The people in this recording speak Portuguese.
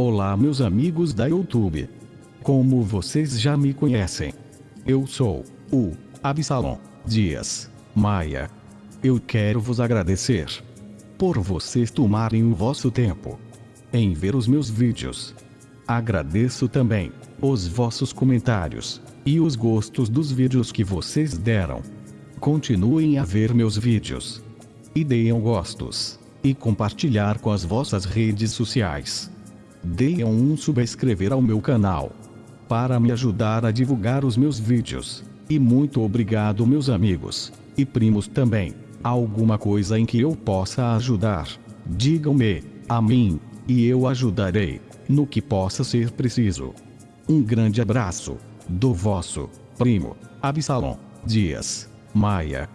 Olá meus amigos da YouTube. Como vocês já me conhecem, eu sou o Absalom Dias Maia. Eu quero vos agradecer por vocês tomarem o vosso tempo em ver os meus vídeos. Agradeço também os vossos comentários e os gostos dos vídeos que vocês deram. Continuem a ver meus vídeos e deem gostos e compartilhar com as vossas redes sociais. Deem um subscrever ao meu canal para me ajudar a divulgar os meus vídeos. E muito obrigado meus amigos e primos também. Alguma coisa em que eu possa ajudar, digam-me a mim e eu ajudarei no que possa ser preciso. Um grande abraço do vosso primo Absalom Dias Maia.